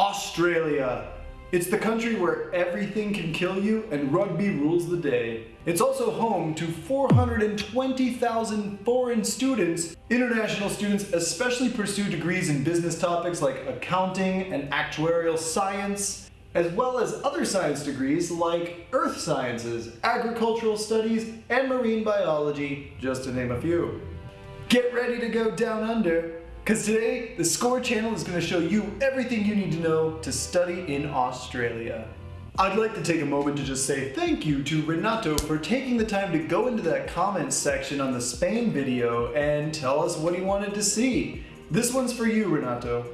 Australia. It's the country where everything can kill you and rugby rules the day. It's also home to 420,000 foreign students. International students especially pursue degrees in business topics like accounting and actuarial science, as well as other science degrees like earth sciences, agricultural studies, and marine biology, just to name a few. Get ready to go down under because today, the SCORE channel is going to show you everything you need to know to study in Australia. I'd like to take a moment to just say thank you to Renato for taking the time to go into that comments section on the Spain video and tell us what he wanted to see. This one's for you, Renato.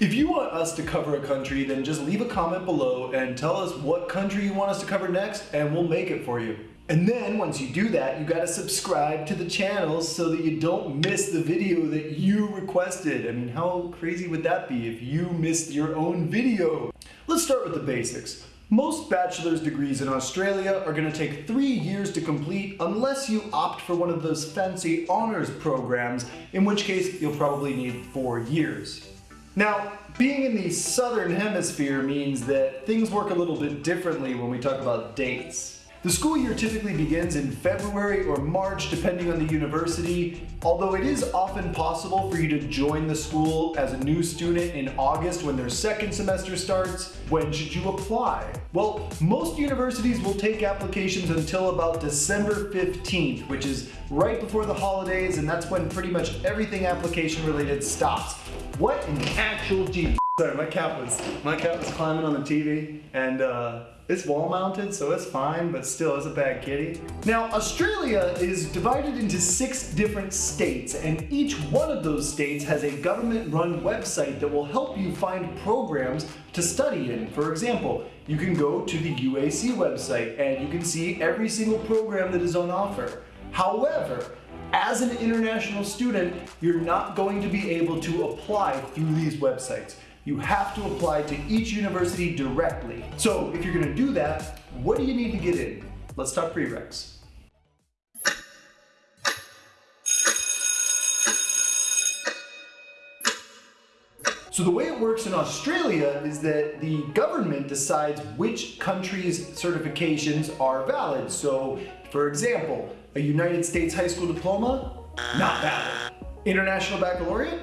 If you want us to cover a country, then just leave a comment below and tell us what country you want us to cover next and we'll make it for you. And then once you do that, you gotta subscribe to the channel so that you don't miss the video that you requested. I mean, how crazy would that be if you missed your own video? Let's start with the basics. Most bachelor's degrees in Australia are going to take three years to complete unless you opt for one of those fancy honors programs, in which case you'll probably need four years. Now, being in the southern hemisphere means that things work a little bit differently when we talk about dates. The school year typically begins in February or March depending on the university, although it is often possible for you to join the school as a new student in August when their second semester starts. When should you apply? Well, most universities will take applications until about December 15th, which is right before the holidays, and that's when pretty much everything application related stops. What the actual G? Sorry, my cat was my cat was climbing on the TV and uh, it's wall mounted, so it's fine, but still, it's a bad kitty. Now, Australia is divided into six different states, and each one of those states has a government-run website that will help you find programs to study in. For example, you can go to the UAC website and you can see every single program that is on offer. However, as an international student, you're not going to be able to apply through these websites you have to apply to each university directly. So if you're gonna do that, what do you need to get in? Let's talk prereqs. So the way it works in Australia is that the government decides which countries' certifications are valid. So, for example, a United States high school diploma, not valid. International baccalaureate,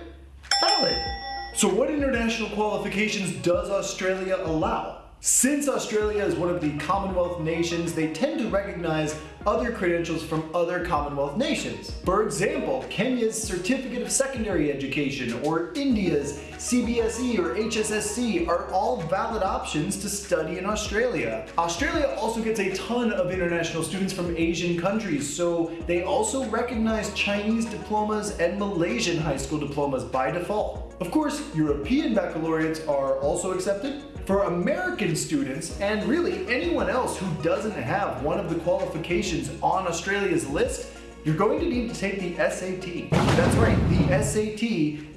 valid. So what international qualifications does Australia allow? Since Australia is one of the Commonwealth nations, they tend to recognize other credentials from other Commonwealth nations. For example, Kenya's Certificate of Secondary Education or India's CBSE or HSSC are all valid options to study in Australia. Australia also gets a ton of international students from Asian countries, so they also recognize Chinese diplomas and Malaysian high school diplomas by default. Of course, European baccalaureates are also accepted, for American students, and really anyone else who doesn't have one of the qualifications on Australia's list, you're going to need to take the SAT. That's right, the SAT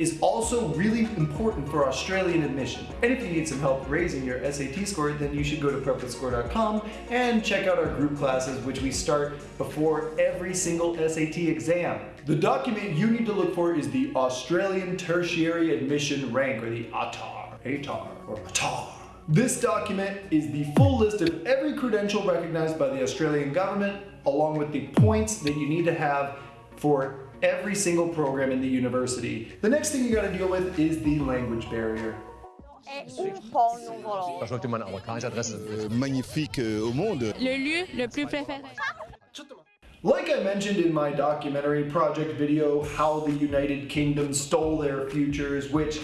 is also really important for Australian admission. And if you need some help raising your SAT score, then you should go to prepwithscore.com and check out our group classes, which we start before every single SAT exam. The document you need to look for is the Australian Tertiary Admission Rank, or the ATAR, ATAR, or ATAR. This document is the full list of every credential recognized by the Australian government, along with the points that you need to have for every single program in the university. The next thing you gotta deal with is the language barrier. Je crois que tu m'as adresse. Euh, magnifique euh, au monde. Le lieu le plus préféré. Like I mentioned in my documentary project video, How the United Kingdom Stole Their Futures, which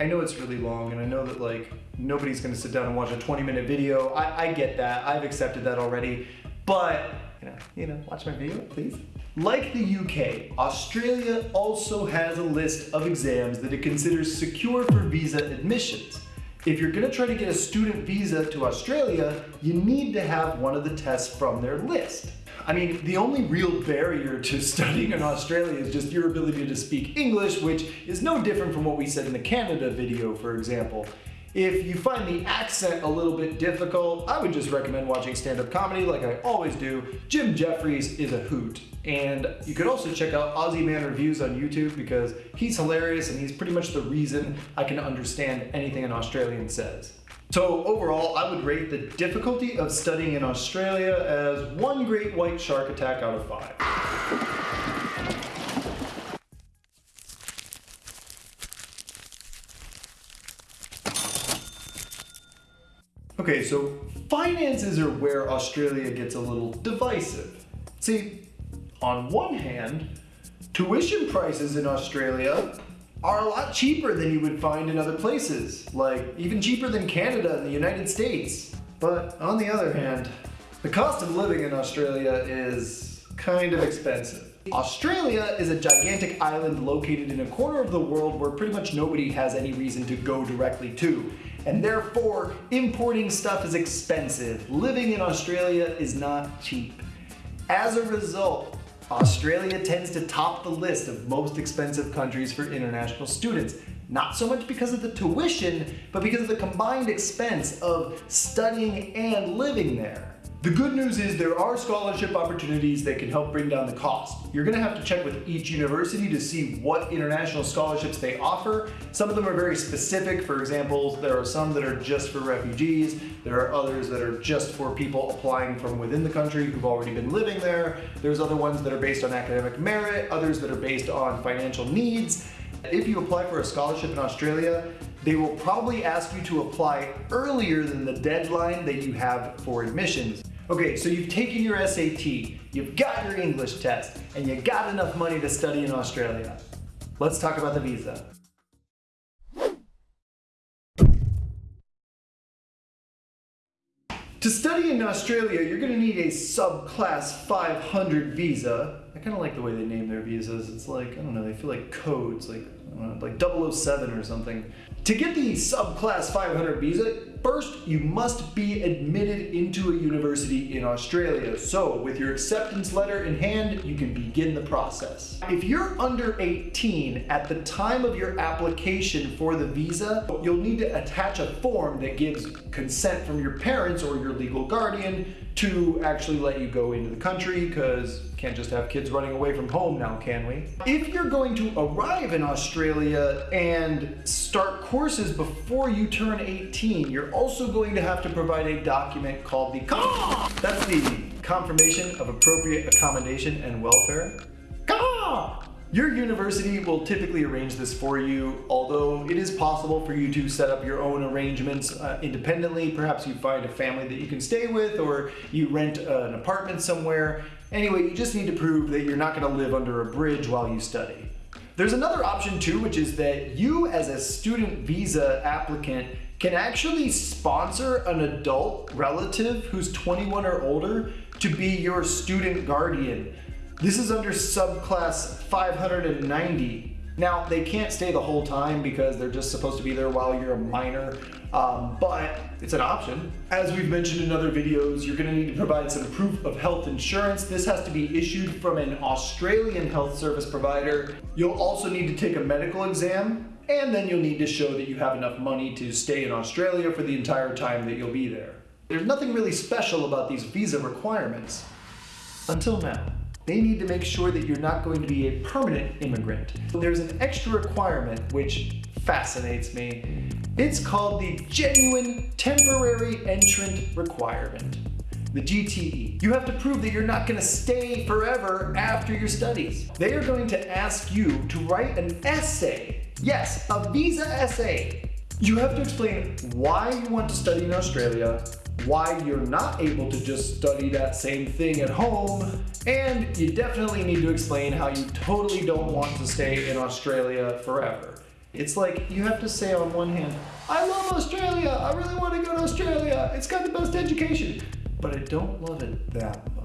I know it's really long and I know that like nobody's gonna sit down and watch a 20 minute video. I, I get that, I've accepted that already, but you know, you know, watch my video, please. Like the UK, Australia also has a list of exams that it considers secure for visa admissions. If you're gonna try to get a student visa to Australia, you need to have one of the tests from their list. I mean, the only real barrier to studying in Australia is just your ability to speak English, which is no different from what we said in the Canada video, for example. If you find the accent a little bit difficult, I would just recommend watching stand-up comedy like I always do. Jim Jefferies is a hoot. And you could also check out Aussie Man Reviews on YouTube because he's hilarious and he's pretty much the reason I can understand anything an Australian says. So overall, I would rate the difficulty of studying in Australia as one great white shark attack out of five. Okay, so finances are where Australia gets a little divisive. See, on one hand, tuition prices in Australia are a lot cheaper than you would find in other places, like even cheaper than Canada and the United States. But on the other hand, the cost of living in Australia is kind of expensive. Australia is a gigantic island located in a corner of the world where pretty much nobody has any reason to go directly to. And therefore, importing stuff is expensive. Living in Australia is not cheap. As a result, Australia tends to top the list of most expensive countries for international students. Not so much because of the tuition, but because of the combined expense of studying and living there. The good news is there are scholarship opportunities that can help bring down the cost. You're gonna have to check with each university to see what international scholarships they offer. Some of them are very specific. For example, there are some that are just for refugees. There are others that are just for people applying from within the country who've already been living there. There's other ones that are based on academic merit, others that are based on financial needs. If you apply for a scholarship in Australia, they will probably ask you to apply earlier than the deadline that you have for admissions. Okay, so you've taken your SAT, you've got your English test, and you got enough money to study in Australia. Let's talk about the visa. To study in Australia, you're going to need a subclass 500 visa. I kind of like the way they name their visas. It's like, I don't know, they feel like codes, like, know, like 007 or something. To get the subclass 500 visa, First, you must be admitted into a university in Australia. So with your acceptance letter in hand, you can begin the process. If you're under 18 at the time of your application for the visa, you'll need to attach a form that gives consent from your parents or your legal guardian to actually let you go into the country because can't just have kids running away from home now, can we? If you're going to arrive in Australia and start courses before you turn 18, you're also going to have to provide a document called the. That's the Confirmation of Appropriate Accommodation and Welfare. Your university will typically arrange this for you, although it is possible for you to set up your own arrangements uh, independently. Perhaps you find a family that you can stay with or you rent an apartment somewhere. Anyway, you just need to prove that you're not going to live under a bridge while you study. There's another option too, which is that you as a student visa applicant can actually sponsor an adult relative who's 21 or older to be your student guardian. This is under subclass 590 now, they can't stay the whole time because they're just supposed to be there while you're a minor, um, but it's an option. As we've mentioned in other videos, you're gonna need to provide some proof of health insurance. This has to be issued from an Australian health service provider. You'll also need to take a medical exam, and then you'll need to show that you have enough money to stay in Australia for the entire time that you'll be there. There's nothing really special about these visa requirements, until now they need to make sure that you're not going to be a permanent immigrant. There's an extra requirement which fascinates me. It's called the Genuine Temporary Entrant Requirement, the GTE. You have to prove that you're not going to stay forever after your studies. They are going to ask you to write an essay. Yes, a visa essay. You have to explain why you want to study in Australia, why you're not able to just study that same thing at home, and you definitely need to explain how you totally don't want to stay in Australia forever. It's like you have to say on one hand, I love Australia, I really want to go to Australia, it's got the best education, but I don't love it that.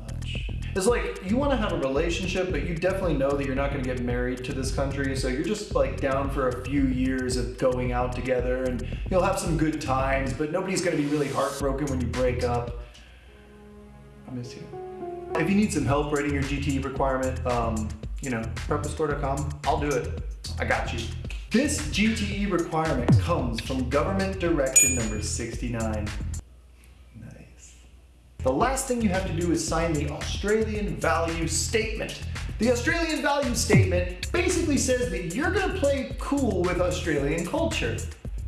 It's like you want to have a relationship, but you definitely know that you're not going to get married to this country, so you're just like down for a few years of going out together and you'll have some good times, but nobody's going to be really heartbroken when you break up. I miss you. If you need some help writing your GTE requirement, um, you know, prepwithscore.com, I'll do it. I got you. This GTE requirement comes from government direction number 69. The last thing you have to do is sign the Australian Value Statement. The Australian value statement basically says that you're gonna play cool with Australian culture.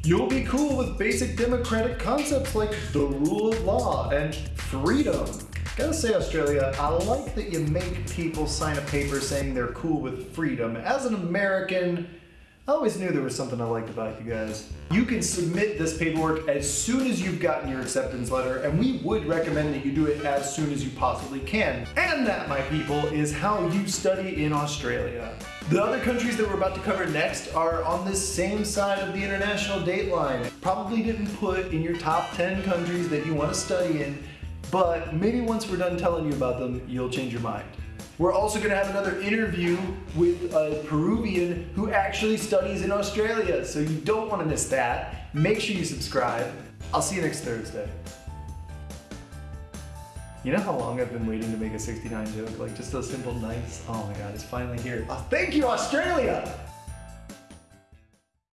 You'll be cool with basic democratic concepts like the rule of law and freedom. Gotta say, Australia, I like that you make people sign a paper saying they're cool with freedom. As an American, I always knew there was something I liked about you guys. You can submit this paperwork as soon as you've gotten your acceptance letter, and we would recommend that you do it as soon as you possibly can. And that, my people, is how you study in Australia. The other countries that we're about to cover next are on this same side of the international date line. Probably didn't put in your top 10 countries that you want to study in, but maybe once we're done telling you about them, you'll change your mind. We're also going to have another interview with a Peruvian who actually studies in Australia, so you don't want to miss that. Make sure you subscribe. I'll see you next Thursday. You know how long I've been waiting to make a 69 joke? Like just a simple nice, oh my god, it's finally here. Oh, thank you, Australia!